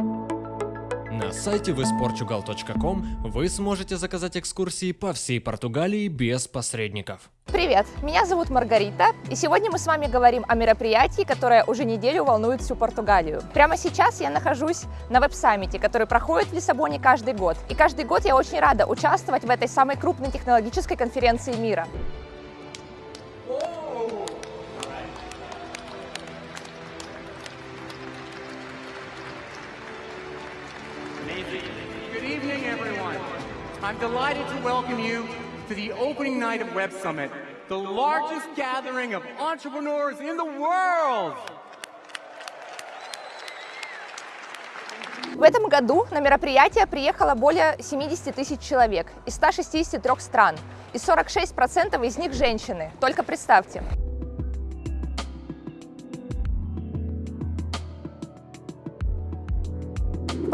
На сайте visportugal.com вы сможете заказать экскурсии по всей Португалии без посредников. Привет, меня зовут Маргарита, и сегодня мы с вами говорим о мероприятии, которое уже неделю волнует всю Португалию. Прямо сейчас я нахожусь на веб-саммите, который проходит в Лиссабоне каждый год. И каждый год я очень рада участвовать в этой самой крупной технологической конференции мира. I'm delighted to welcome you to the opening night of Web Summit, the largest gathering of entrepreneurs in the world. В этом году на мероприятие приехало более 70 тысяч человек из 163 стран, и 46% из них женщины. Только представьте.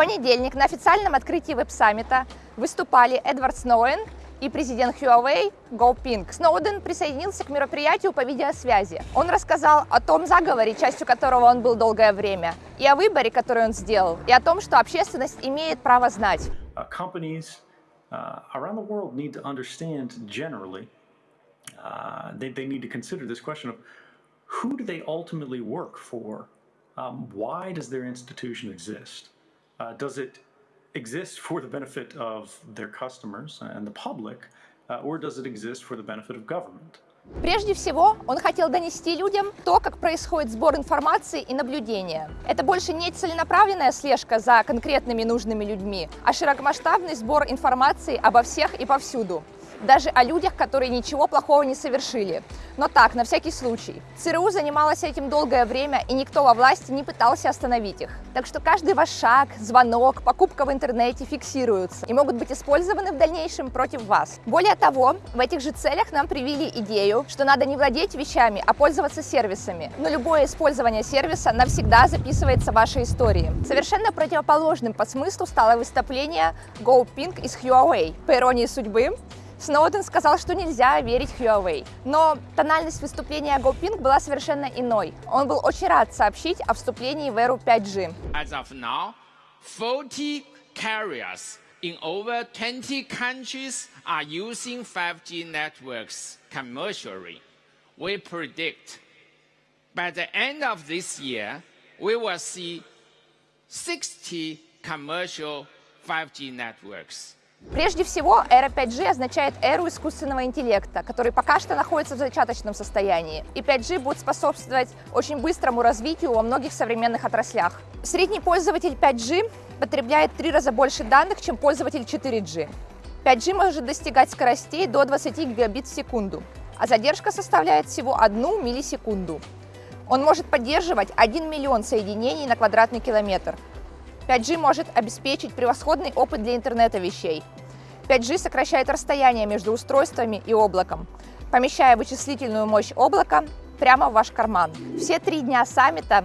Понедельник на официальном открытии веб-саммита выступали Эдвард Сноуэн и президент Huawei Го Пинг. Сноуден присоединился к мероприятию по видеосвязи. Он рассказал о том заговоре, частью которого он был долгое время, и о выборе, который он сделал, и о том, что общественность имеет право знать. Uh, uh, uh? Um, why does their institution exist? Uh, does it exist for the benefit of their customers and the public, uh, or does it exist for the benefit of government? Прежде всего, он хотел донести людям то, как происходит сбор информации и наблюдения. Это больше не целенаправленная слежка за конкретными нужными людьми, а широкомасштабный сбор информации обо всех и повсюду даже о людях, которые ничего плохого не совершили. Но так, на всякий случай. ЦРУ занималась этим долгое время, и никто во власти не пытался остановить их. Так что каждый ваш шаг, звонок, покупка в интернете фиксируются и могут быть использованы в дальнейшем против вас. Более того, в этих же целях нам привили идею, что надо не владеть вещами, а пользоваться сервисами. Но любое использование сервиса навсегда записывается в вашей истории. Совершенно противоположным по смыслу стало выступление GoPink из Huawei. По иронии судьбы, Сноуден сказал, что нельзя верить Huawei. Но тональность выступления GoPing была совершенно иной. Он был очень рад сообщить о вступлении в эру 5G. As of now, 40 carriers in over 20 countries are using 5G networks commercially. We predict by the end of this year, we will see 60 commercial 5G networks. Прежде всего, эра 5G означает эру искусственного интеллекта, который пока что находится в зачаточном состоянии. И 5G будет способствовать очень быстрому развитию во многих современных отраслях. Средний пользователь 5G потребляет три раза больше данных, чем пользователь 4G. 5G может достигать скоростей до 20 гигабит в секунду, а задержка составляет всего 1 миллисекунду. Он может поддерживать 1 миллион соединений на квадратный километр, 5G может обеспечить превосходный опыт для интернета вещей. 5G сокращает расстояние между устройствами и облаком, помещая вычислительную мощь облака прямо в ваш карман. Все три дня саммита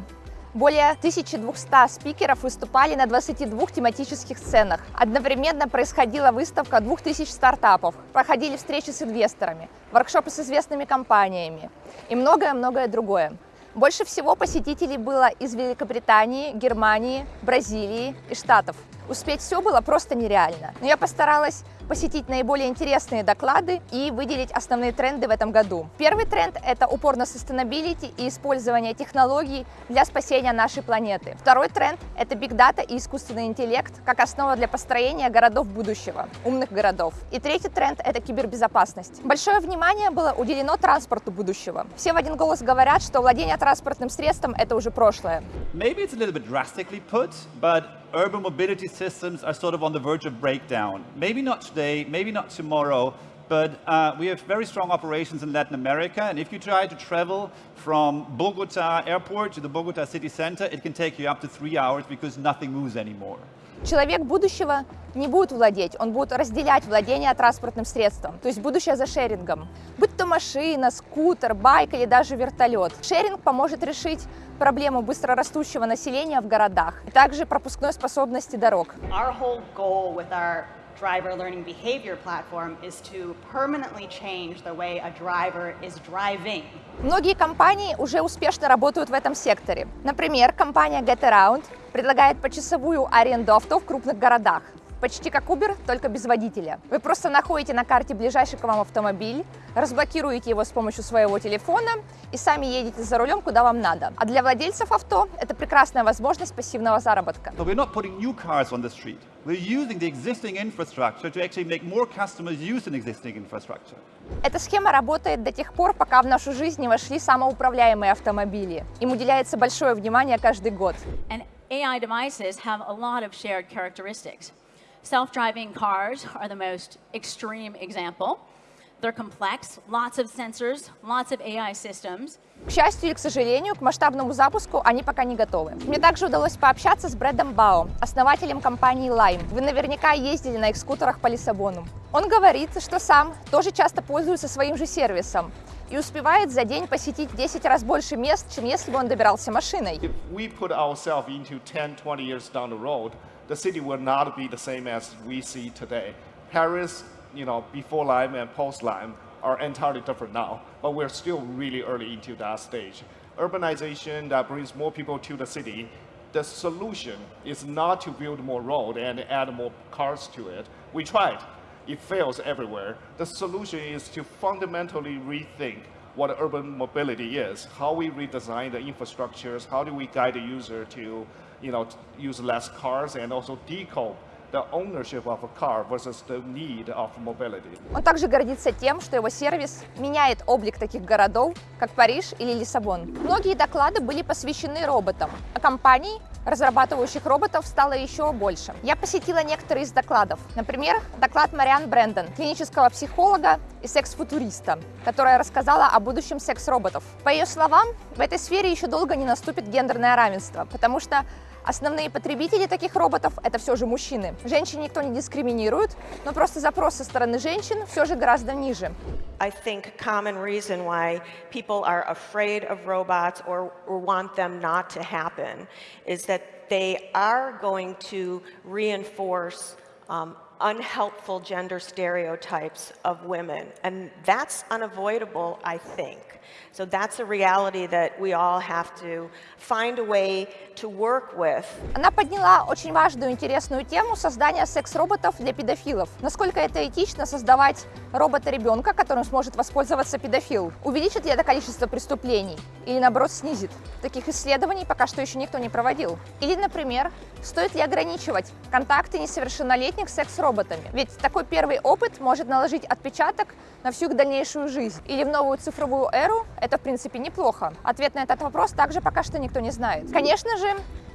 более 1200 спикеров выступали на 22 тематических сценах. Одновременно происходила выставка 2000 стартапов, проходили встречи с инвесторами, воркшопы с известными компаниями и многое-многое другое. Больше всего посетителей было из Великобритании, Германии, Бразилии и Штатов. Успеть все было просто нереально. Но я постаралась посетить наиболее интересные доклады и выделить основные тренды в этом году. Первый тренд – это упор на sustainability и использование технологий для спасения нашей планеты. Второй тренд – это big data и искусственный интеллект как основа для построения городов будущего, умных городов. И третий тренд – это кибербезопасность. Большое внимание было уделено транспорту будущего. Все в один голос говорят, что владение транспортным средством – это уже прошлое. Maybe it's a little bit drastically put, but urban mobility systems are sort of on the verge of breakdown. Maybe not today, maybe not tomorrow, but uh, we have very strong operations in Latin America, and if you try to travel from Bogota airport to the Bogota city center, it can take you up to three hours because nothing moves anymore. Человек будущего не будет владеть, он будет разделять владение транспортным средством, то есть будущее за шерингом. Будь то машина, скутер, байк или даже вертолет. Шеринг поможет решить проблему быстрорастущего населения в городах, и также пропускной способности дорог. Driver learning behavior platform is to permanently change the way a driver is driving. Многие компании уже успешно работают в этом секторе. Например, компания GetAround предлагает почасовую аренду авто в крупных городах. Почти как Uber, только без водителя. Вы просто находите на карте ближайший к вам автомобиль, разблокируете его с помощью своего телефона и сами едете за рулем, куда вам надо. А для владельцев авто это прекрасная возможность пассивного заработка. So we're not putting new cars on the street. We're using the existing infrastructure to actually make more customers use an existing infrastructure. Эта схема работает до тех пор, пока в нашу жизнь не вошли самоуправляемые автомобили. Им уделяется большое внимание каждый год. And AI devices have a lot of shared characteristics. Self-driving cars are the most extreme example. They're complex, lots of sensors, lots of AI systems. К счастью или к сожалению, к масштабному запуску они пока не готовы. Мне также удалось пообщаться с Брэдом Бао, основателем компании Lime. Вы наверняка ездили на их скутерах по Лиссабону. Он говорит, что сам тоже часто пользуется своим же сервисом и успевает за день посетить в 10 раз больше мест, чем если бы он добирался машиной. If we put ourselves into 10, 20 years down the road, the city will not be the same as we see today. Paris, you know, before Lime and post Lime are entirely different now, but we're still really early into that stage. Urbanization that brings more people to the city, the solution is not to build more road and add more cars to it. We tried. It fails everywhere. The solution is to fundamentally rethink what urban mobility is, how we redesign the infrastructures, how do we guide the user to you know, use less cars and also decouple the ownership of a car versus the need of mobility. Он также гордится тем, что его сервис меняет облик таких городов, как Париж или Лиссабон. Многие доклады были посвящены роботам, а компаний, разрабатывающих роботов, стало еще больше. Я посетила некоторые из докладов. Например, доклад Мариан Брэндон, клинического психолога и секс-футуриста, которая рассказала о будущем секс-роботов. По ее словам, в этой сфере еще долго не наступит гендерное равенство, потому что Основные потребители таких роботов – это все же мужчины. Женщин никто не дискриминирует, но просто запрос со стороны женщин все же гораздо ниже. I think common reason why people are afraid of robots or, want them not to happen is that they are going to reinforce um, unhelpful gender stereotypes of women. And that's unavoidable, I think. So that's a reality that we all have to find a way to work with. Она подняла очень важную интересную тему создания секс-роботов для педофилов. Насколько это этично создавать робота-ребенка, которым сможет воспользоваться педофил? Увеличит ли это количество преступлений? Или наоборот снизит? Таких исследований пока что еще никто не проводил. Или, например, стоит ли ограничивать контакты несовершеннолетних с секс-роботами? Ведь такой первый опыт может наложить отпечаток на всю их дальнейшую жизнь. Или в новую цифровую эру это, в принципе, неплохо. Ответ на этот вопрос также пока что никто не знает. Конечно же,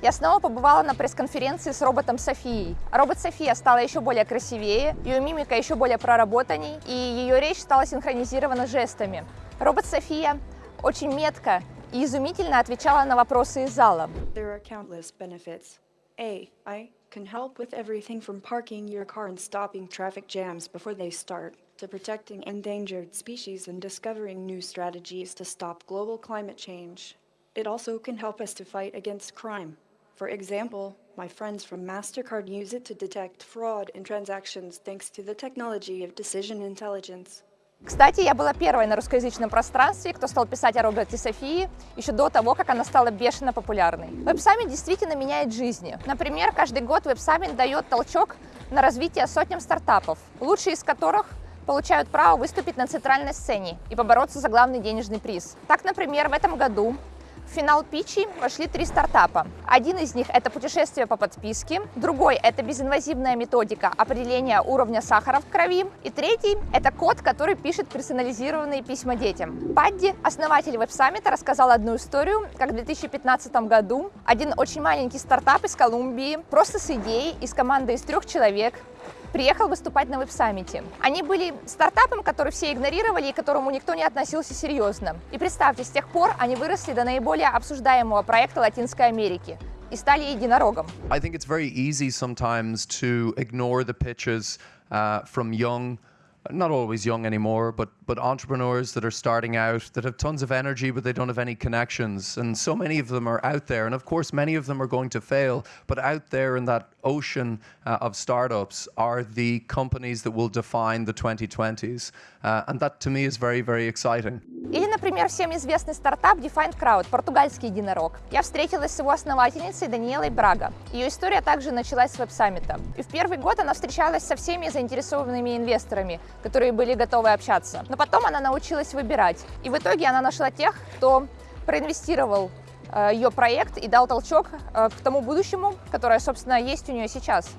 я снова побывала на пресс-конференции с роботом Софией. Робот София стала еще более красивее, ее мимика еще более проработанней, и ее речь стала синхронизирована жестами. Робот София очень метко и изумительно отвечала на вопросы из зала. There are countless benefits. A. I can help with everything from parking your car and stopping traffic jams before they start, to protecting endangered species and discovering new strategies to stop global climate change. It also can help us to fight against crime. For example, my friends from MasterCard use it to detect fraud in transactions thanks to the technology of decision intelligence. Кстати, я была первой на русскоязычном пространстве, кто стал писать о роботе Софии еще до того, как она стала бешено популярной. Web Summit действительно меняет жизни. Например, каждый год Web Summit дает толчок на развитие сотням стартапов, лучшие из которых получают право выступить на центральной сцене и побороться за главный денежный приз. Так, например, в этом году в финал питчи вошли три стартапа. Один из них – это путешествие по подписке, другой – это безинвазивная методика определения уровня сахара в крови, и третий – это код, который пишет персонализированные письма детям. Падди, основатель веб-саммита, рассказал одну историю, как в 2015 году один очень маленький стартап из Колумбии просто с идеей из команды из трех человек приехал выступать на веб-саммите. Они были стартапом, который все игнорировали и которому никто не относился серьезно. И представьте, с тех пор они выросли до наиболее обсуждаемого проекта Латинской Америки и стали единорогом. I think it's very easy sometimes to ignore the pitches uh, from young, not always young anymore, but but entrepreneurs that are starting out that have tons of energy, but they don't have any connections. And so many of them are out there. And of course, many of them are going to fail. But out there in that ocean uh, of startups are the companies that will define the 2020s. Uh, and that to me is very, very exciting. Или, например, всем известный стартап Defined Crowd, португальский единорог. Я встретилась с его основательницей Даниэлой Брага. Ее история также началась с веб-саммита. И в первый год она встречалась со всеми заинтересованными инвесторами, которые были готовы общаться. Но потом она научилась выбирать. И в итоге она нашла тех, кто проинвестировал э, ее проект и дал толчок э, к тому будущему, которое, собственно, есть у нее сейчас.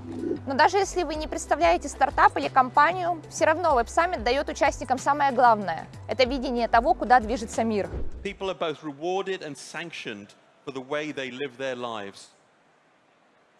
Но даже если вы не представляете стартап или компанию, все равно веб-саммит дает участникам самое главное – это видение того, куда движется мир.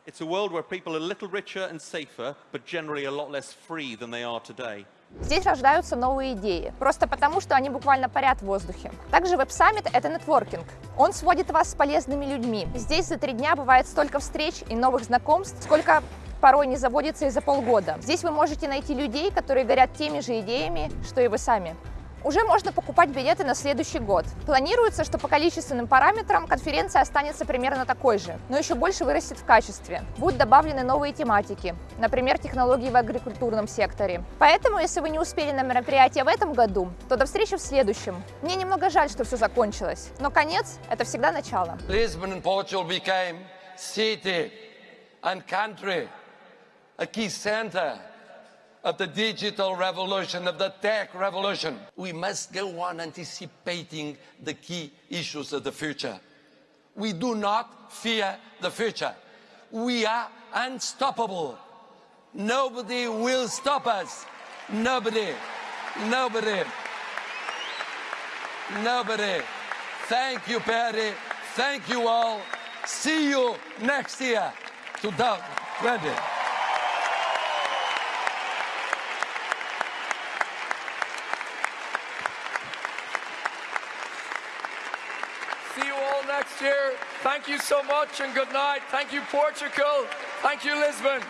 It's a world where people are little richer and safer, but generally a lot less free than they are today. Здесь рождаются новые идеи, просто потому, что они буквально парят в воздухе. Также веб-саммит — это нетворкинг. Он сводит вас с полезными людьми. Здесь за три дня бывает столько встреч и новых знакомств, сколько порой не заводится и за полгода. Здесь вы можете найти людей, которые горят теми же идеями, что и вы сами. Уже можно покупать билеты на следующий год. Планируется, что по количественным параметрам конференция останется примерно такой же, но еще больше вырастет в качестве. Будут добавлены новые тематики, например, технологии в агрикультурном секторе. Поэтому, если вы не успели на мероприятие в этом году, то до встречи в следующем. Мне немного жаль, что все закончилось, но конец – это всегда начало. Lisbon and of the digital revolution, of the tech revolution. We must go on anticipating the key issues of the future. We do not fear the future. We are unstoppable. Nobody will stop us. Nobody. Nobody. Nobody. Thank you, Perry. Thank you all. See you next year, 2020. See you Thank you so much and good night. Thank you, Portugal. Thank you, Lisbon.